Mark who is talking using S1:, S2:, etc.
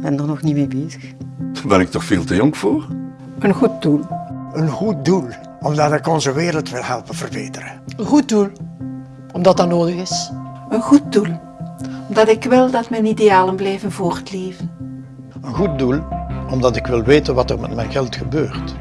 S1: ben er nog niet mee bezig.
S2: Daar ben ik toch veel te jong voor?
S1: Een goed doel.
S3: Een goed doel, omdat ik onze wereld wil helpen verbeteren.
S4: Een goed doel, omdat dat nodig is.
S5: Een goed doel, omdat ik wil dat mijn idealen blijven voortleven.
S3: Een goed doel, omdat ik wil weten wat er met mijn geld gebeurt.